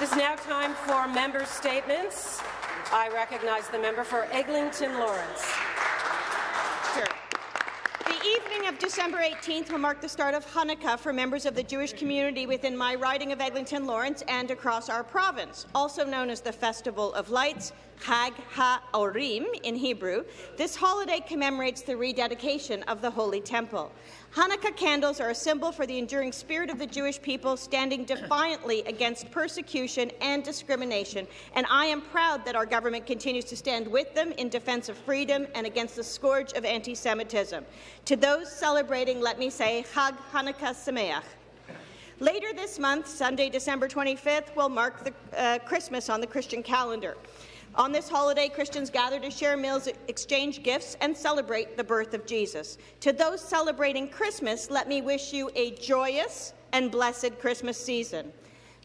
It is now time for member statements. I recognize the member for Eglinton Lawrence. The evening of December 18th will mark the start of Hanukkah for members of the Jewish community within my riding of Eglinton Lawrence and across our province, also known as the Festival of Lights, Chag HaOrim in Hebrew. This holiday commemorates the rededication of the Holy Temple. Hanukkah candles are a symbol for the enduring spirit of the Jewish people standing defiantly against persecution and discrimination, and I am proud that our government continues to stand with them in defense of freedom and against the scourge of anti-Semitism. To those celebrating, let me say, Chag Hanukkah Sameach. Later this month, Sunday, December 25th, will mark the, uh, Christmas on the Christian calendar. On this holiday, Christians gather to share meals, exchange gifts, and celebrate the birth of Jesus. To those celebrating Christmas, let me wish you a joyous and blessed Christmas season.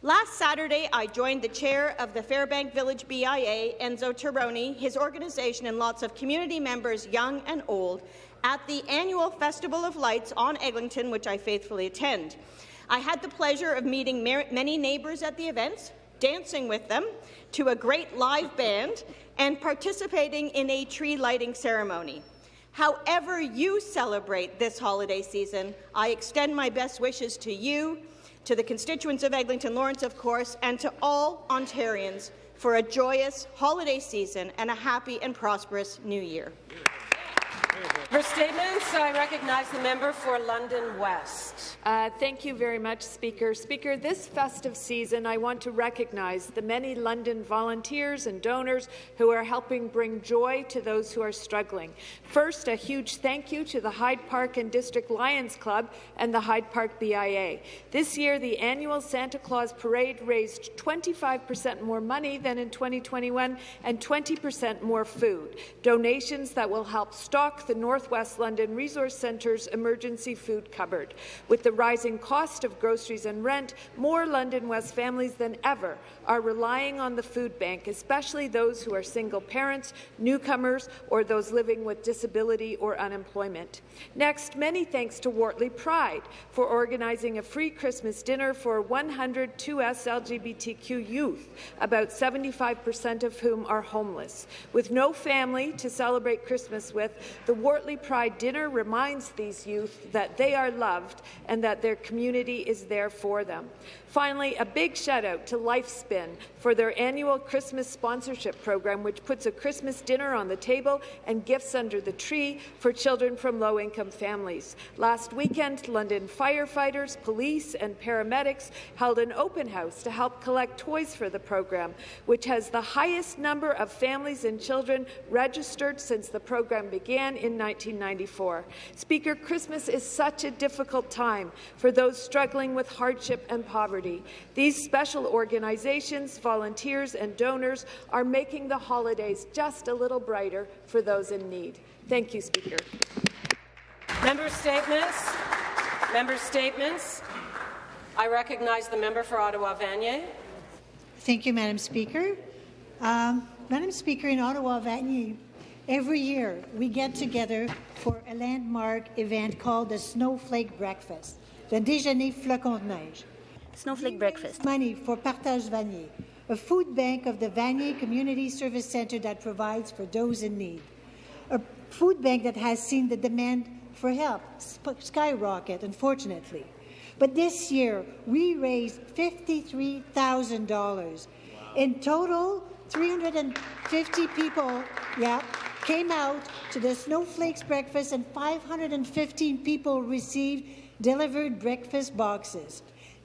Last Saturday, I joined the chair of the Fairbank Village BIA, Enzo Tironi, his organization, and lots of community members, young and old, at the annual Festival of Lights on Eglinton, which I faithfully attend. I had the pleasure of meeting many neighbours at the events, dancing with them to a great live band, and participating in a tree lighting ceremony. However you celebrate this holiday season, I extend my best wishes to you, to the constituents of Eglinton Lawrence, of course, and to all Ontarians for a joyous holiday season and a happy and prosperous new year. For statements, I recognize the member for London West. Uh, thank you very much, Speaker. Speaker, this festive season, I want to recognize the many London volunteers and donors who are helping bring joy to those who are struggling. First, a huge thank you to the Hyde Park and District Lions Club and the Hyde Park BIA. This year, the annual Santa Claus Parade raised 25 percent more money than in 2021 and 20 percent more food, donations that will help stock the Northwest London Resource Centre's emergency food cupboard. With the rising cost of groceries and rent, more London West families than ever are relying on the food bank, especially those who are single parents, newcomers, or those living with disability or unemployment. Next, many thanks to Wortley Pride for organizing a free Christmas dinner for 100 2S LGBTQ youth, about 75 percent of whom are homeless. With no family to celebrate Christmas with, the Wortley Pride dinner reminds these youth that they are loved and that their community is there for them. Finally, a big shout out to Lifespin for their annual Christmas sponsorship program, which puts a Christmas dinner on the table and gifts under the tree for children from low-income families. Last weekend, London firefighters, police and paramedics held an open house to help collect toys for the program, which has the highest number of families and children registered since the program began in 1994. Speaker, Christmas is such a difficult time for those struggling with hardship and poverty. These special organizations, volunteers and donors are making the holidays just a little brighter for those in need. Thank you, Speaker. Member statements. Member statements. I recognize the member for Ottawa-Vanier. Thank you, Madam Speaker. Um, Madam Speaker, in Ottawa-Vanier, Every year, we get together for a landmark event called the Snowflake Breakfast, the Déjeuner Flocon de Neige. Snowflake Breakfast. Money for Partage Vanier, a food bank of the Vanier Community Service Centre that provides for those in need. A food bank that has seen the demand for help skyrocket, unfortunately. But this year, we raised $53,000. Wow. In total, 350 people, yeah, came out to the Snowflakes breakfast and 515 people received delivered breakfast boxes.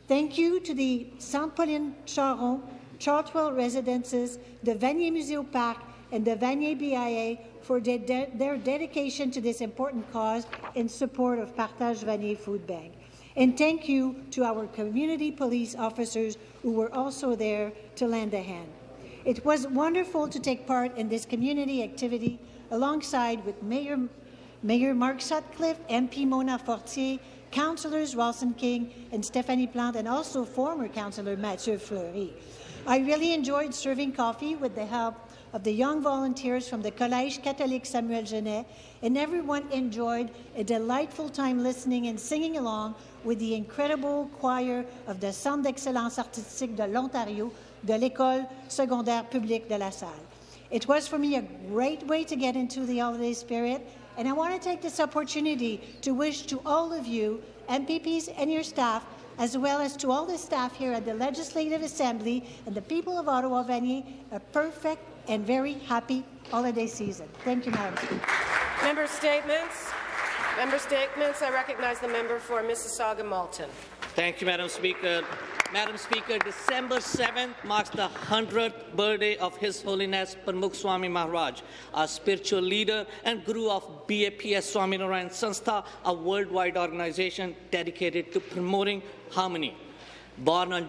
Thank you to the Saint-Pauline Charron, Chartwell Residences, the Vanier Museo Park, and the Vanier BIA for de de their dedication to this important cause in support of Partage Vanier Food Bank. And thank you to our community police officers who were also there to lend a hand. It was wonderful to take part in this community activity alongside with Mayor, Mayor Mark Sutcliffe, MP Mona Fortier, Councillors Rawlson King and Stephanie Plante, and also former Councillor Mathieu Fleury. I really enjoyed serving coffee with the help of the young volunteers from the Collège Catholique Samuel Genest, and everyone enjoyed a delightful time listening and singing along with the incredible choir of the Centre d'excellence artistique de l'Ontario de l'École secondaire publique de la Salle. It was for me a great way to get into the holiday spirit, and I want to take this opportunity to wish to all of you, MPPs and your staff, as well as to all the staff here at the Legislative Assembly and the people of Ottawa Vanier, a perfect and very happy holiday season. Thank you, Madam Speaker. Member statements. Member statements. I recognize the member for Mississauga Malton. Thank you, Madam Speaker. Madam Speaker, December 7th marks the 100th birthday of His Holiness Pramukh Swami Maharaj, our spiritual leader and guru of BAPS Swaminarayan Sanstha, a worldwide organization dedicated to promoting harmony. Born on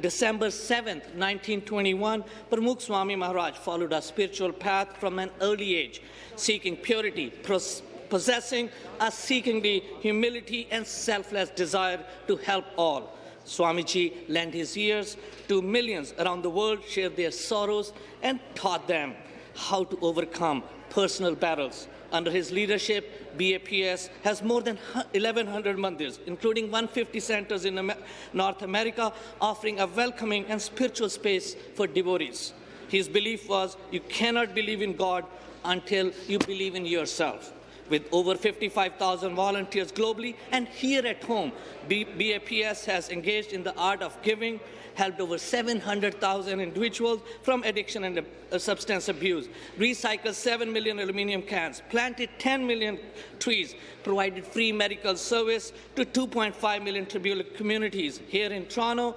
December 7, 1921, Pramukh Swami Maharaj followed a spiritual path from an early age, seeking purity, possessing a seekingly humility and selfless desire to help all. Swamiji lent his ears to millions around the world, shared their sorrows, and taught them how to overcome personal battles. Under his leadership, BAPS has more than 1,100 mandirs, including 150 centers in North America, offering a welcoming and spiritual space for devotees. His belief was you cannot believe in God until you believe in yourself with over 55,000 volunteers globally and here at home. BAPS has engaged in the art of giving, helped over 700,000 individuals from addiction and uh, substance abuse, recycled 7 million aluminum cans, planted 10 million trees, provided free medical service to 2.5 million tribal communities here in Toronto,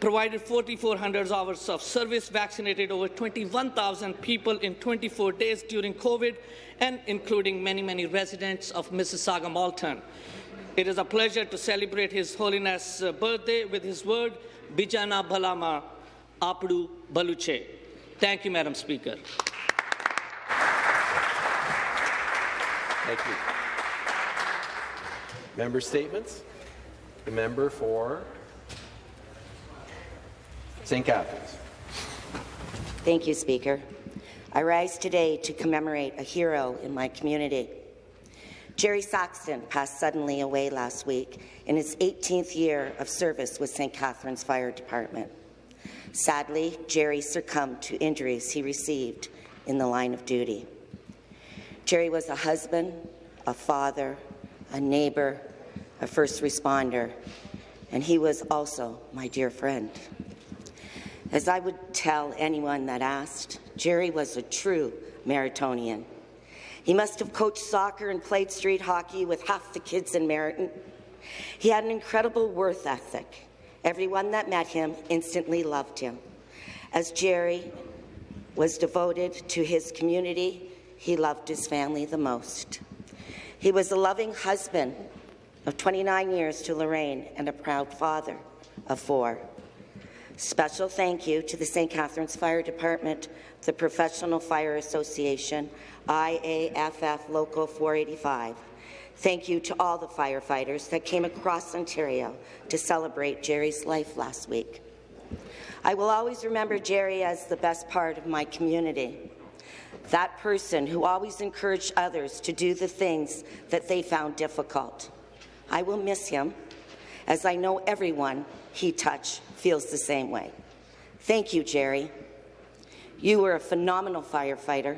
provided 4,400 hours of service, vaccinated over 21,000 people in 24 days during COVID, and including many, many residents of Mississauga Malton. It is a pleasure to celebrate His Holiness' uh, birthday with his word, Bijana Balama Apdu Baluche. Thank you, Madam Speaker. Thank you. Member statements. The member for St. Catharines. Thank you, Speaker. I rise today to commemorate a hero in my community. Jerry Saxton passed suddenly away last week in his 18th year of service with St. Catharines Fire Department. Sadly, Jerry succumbed to injuries he received in the line of duty. Jerry was a husband, a father, a neighbor, a first responder, and he was also my dear friend. As I would tell anyone that asked, Jerry was a true Merrittonian. He must have coached soccer and played street hockey with half the kids in Merritton. He had an incredible worth ethic. Everyone that met him instantly loved him. As Jerry was devoted to his community, he loved his family the most. He was a loving husband of 29 years to Lorraine and a proud father of four. Special thank you to the St. Catharines Fire Department, the Professional Fire Association, IAFF Local 485. Thank you to all the firefighters that came across Ontario to celebrate Jerry's life last week. I will always remember Jerry as the best part of my community. That person who always encouraged others to do the things that they found difficult. I will miss him, as I know everyone he touched feels the same way. Thank you, Jerry. You were a phenomenal firefighter.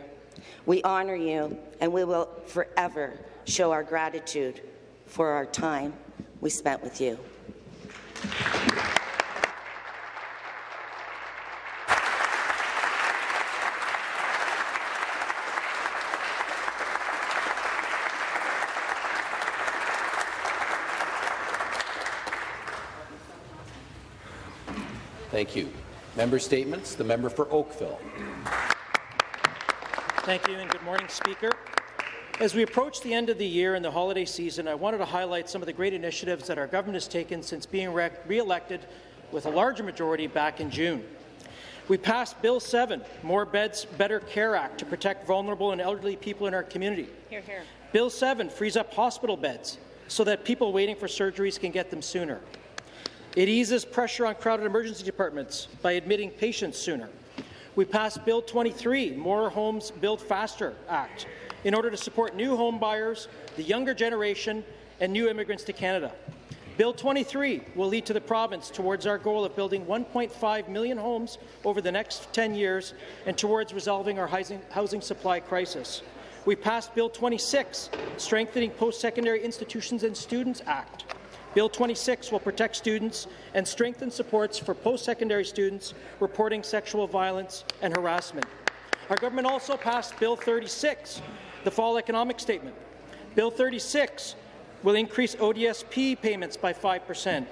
We honour you, and we will forever show our gratitude for our time we spent with you. Thank you. Member statements. The member for Oakville. Thank you and good morning, Speaker. As we approach the end of the year and the holiday season, I wanted to highlight some of the great initiatives that our government has taken since being re-elected with a larger majority back in June. We passed Bill 7, More Beds, Better Care Act, to protect vulnerable and elderly people in our community. Hear, hear. Bill 7 frees up hospital beds so that people waiting for surgeries can get them sooner. It eases pressure on crowded emergency departments by admitting patients sooner. We passed Bill 23, More Homes Build Faster Act, in order to support new home buyers, the younger generation, and new immigrants to Canada. Bill 23 will lead to the province towards our goal of building 1.5 million homes over the next 10 years and towards resolving our housing supply crisis. We passed Bill 26, Strengthening Post-Secondary Institutions and Students Act. Bill 26 will protect students and strengthen supports for post-secondary students reporting sexual violence and harassment. Our government also passed Bill 36, the Fall Economic Statement. Bill 36 will increase ODSP payments by 5 percent,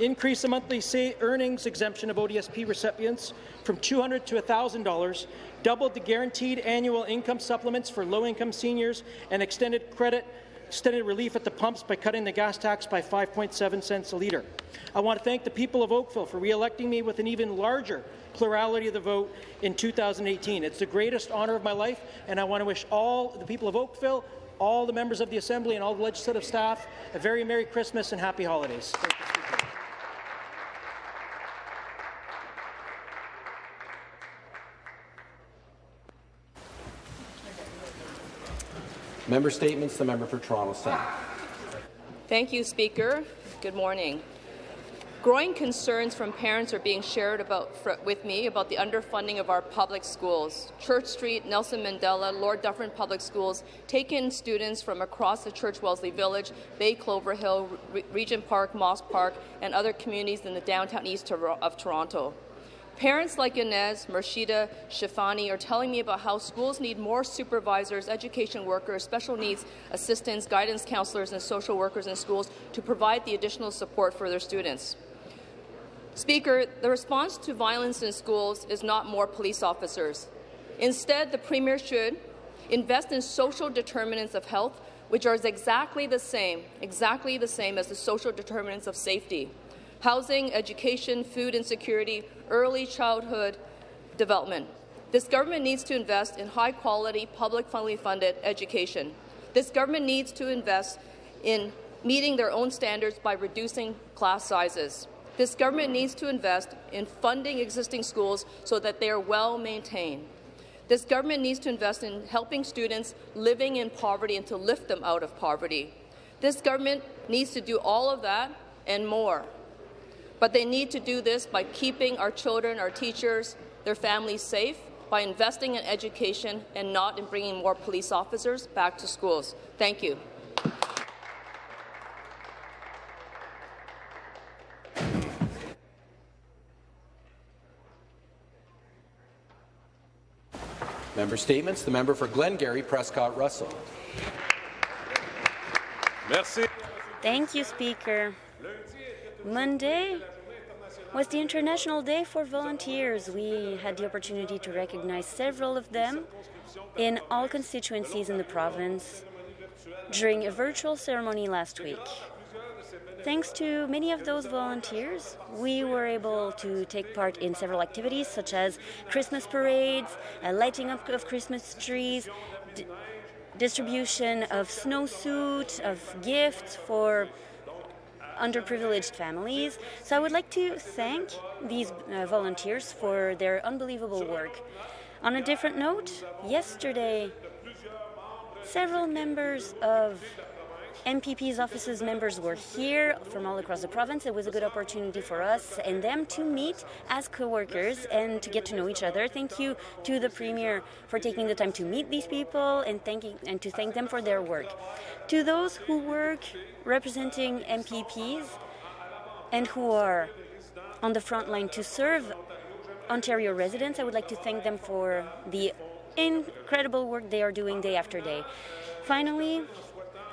increase the monthly earnings exemption of ODSP recipients from 200 to $1,000, doubled the guaranteed annual income supplements for low-income seniors, and extended credit extended relief at the pumps by cutting the gas tax by 5.7 cents a litre. I want to thank the people of Oakville for re-electing me with an even larger plurality of the vote in 2018. It's the greatest honour of my life, and I want to wish all the people of Oakville, all the members of the Assembly and all the legislative staff a very Merry Christmas and Happy Holidays. Member Statements, the member for Toronto Centre. Thank you, Speaker. Good morning. Growing concerns from parents are being shared about, with me about the underfunding of our public schools. Church Street, Nelson Mandela, Lord Dufferin Public Schools take in students from across the Church Wellesley Village, Bay Clover Hill, Re Regent Park, Moss Park, and other communities in the downtown east of Toronto. Parents like Inez, Mershida, Shafani are telling me about how schools need more supervisors, education workers, special needs assistants, guidance counselors, and social workers in schools to provide the additional support for their students. Speaker, the response to violence in schools is not more police officers. Instead, the Premier should invest in social determinants of health, which are exactly the same, exactly the same as the social determinants of safety housing, education, food insecurity, early childhood development. This government needs to invest in high-quality, public-funded funded education. This government needs to invest in meeting their own standards by reducing class sizes. This government needs to invest in funding existing schools so that they are well maintained. This government needs to invest in helping students living in poverty and to lift them out of poverty. This government needs to do all of that and more. But they need to do this by keeping our children, our teachers, their families safe, by investing in education and not in bringing more police officers back to schools. Thank you. Member Statements. The member for Glengarry, Prescott Russell. Merci. Thank you, Speaker. Monday was the International Day for Volunteers. We had the opportunity to recognize several of them in all constituencies in the province during a virtual ceremony last week. Thanks to many of those volunteers, we were able to take part in several activities such as Christmas parades, lighting up of Christmas trees, distribution of snowsuit, of gifts for underprivileged families. So I would like to thank these uh, volunteers for their unbelievable work. On a different note, yesterday, several members of MPP's offices members were here from all across the province. It was a good opportunity for us and them to meet as co-workers and to get to know each other. Thank you to the Premier for taking the time to meet these people and thanking and to thank them for their work. To those who work representing MPPs and who are on the front line to serve Ontario residents, I would like to thank them for the incredible work they are doing day after day. Finally,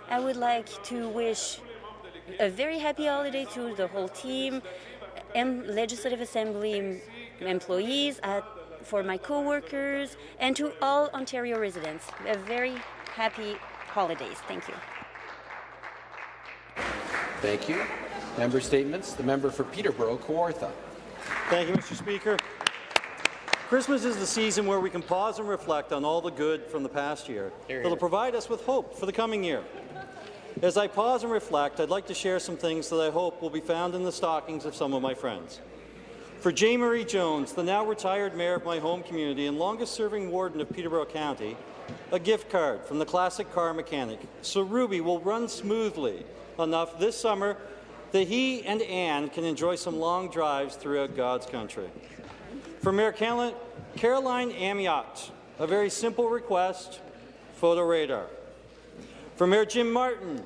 I would like to wish a very happy holiday to the whole team, and Legislative Assembly employees, uh, for my co-workers, and to all Ontario residents. A very happy holidays. Thank you. Thank you. Member statements. The member for Peterborough, Kawartha. Thank you, Mr. Speaker. Christmas is the season where we can pause and reflect on all the good from the past year that will provide us with hope for the coming year. As I pause and reflect, I'd like to share some things that I hope will be found in the stockings of some of my friends. For J. Murray Jones, the now retired mayor of my home community and longest-serving warden of Peterborough County, a gift card from the classic car mechanic, so Ruby will run smoothly enough this summer that he and Anne can enjoy some long drives throughout God's country. For Mayor Carolyn Amyotte, a very simple request, photo radar. For Mayor Jim Martin,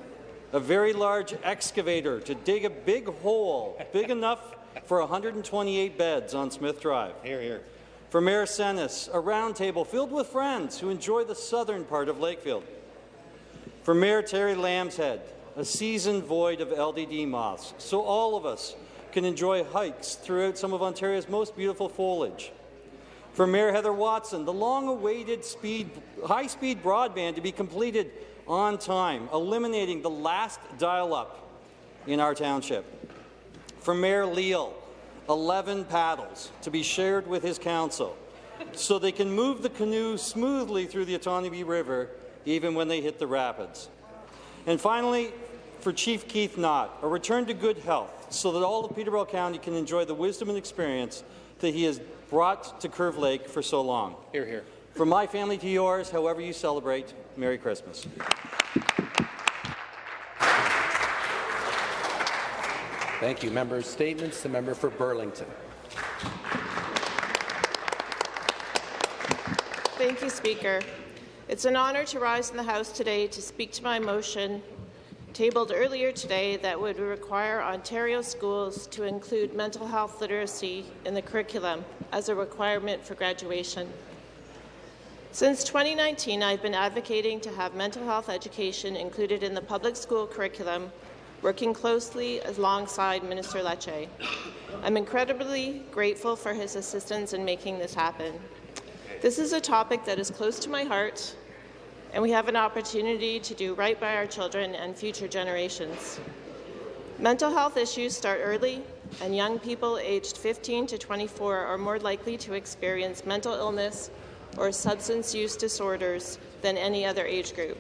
a very large excavator to dig a big hole, big enough for 128 beds on Smith Drive. Hear, hear. For Mayor Senis, a round table filled with friends who enjoy the southern part of Lakefield. For Mayor Terry Lambshead, a season void of LDD moths, so all of us can enjoy hikes throughout some of Ontario's most beautiful foliage. For Mayor Heather Watson, the long-awaited high-speed broadband to be completed on time, eliminating the last dial-up in our township. For Mayor Leal, 11 paddles to be shared with his council so they can move the canoe smoothly through the Otonabee River even when they hit the rapids. And finally, for Chief Keith Knott, a return to good health so that all of Peterborough County can enjoy the wisdom and experience that he has brought to Curve Lake for so long. Hear, hear. From my family to yours, however you celebrate, Merry Christmas. Thank you. Members' statements. The member for Burlington. Thank you, Speaker. It's an honour to rise in the House today to speak to my motion tabled earlier today that would require Ontario schools to include mental health literacy in the curriculum as a requirement for graduation. Since 2019, I've been advocating to have mental health education included in the public school curriculum working closely alongside Minister Lecce. I'm incredibly grateful for his assistance in making this happen. This is a topic that is close to my heart, and we have an opportunity to do right by our children and future generations. Mental health issues start early, and young people aged 15 to 24 are more likely to experience mental illness or substance use disorders than any other age group.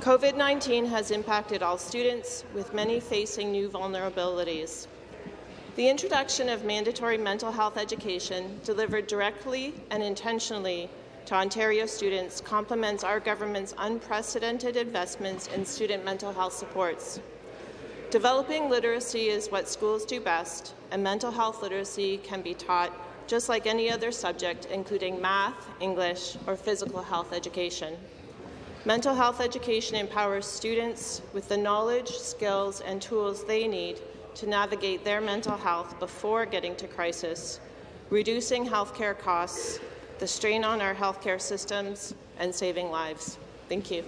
COVID-19 has impacted all students, with many facing new vulnerabilities. The introduction of mandatory mental health education delivered directly and intentionally to Ontario students complements our government's unprecedented investments in student mental health supports. Developing literacy is what schools do best, and mental health literacy can be taught just like any other subject, including math, English, or physical health education. Mental health education empowers students with the knowledge, skills, and tools they need to navigate their mental health before getting to crisis, reducing healthcare costs, the strain on our healthcare systems, and saving lives. Thank you.